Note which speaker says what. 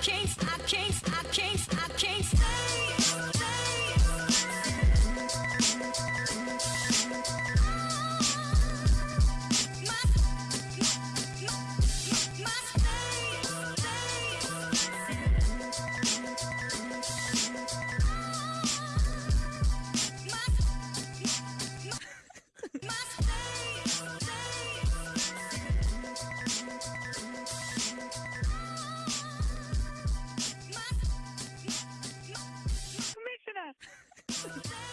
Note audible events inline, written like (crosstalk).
Speaker 1: can't, I can't,
Speaker 2: Yeah. (laughs)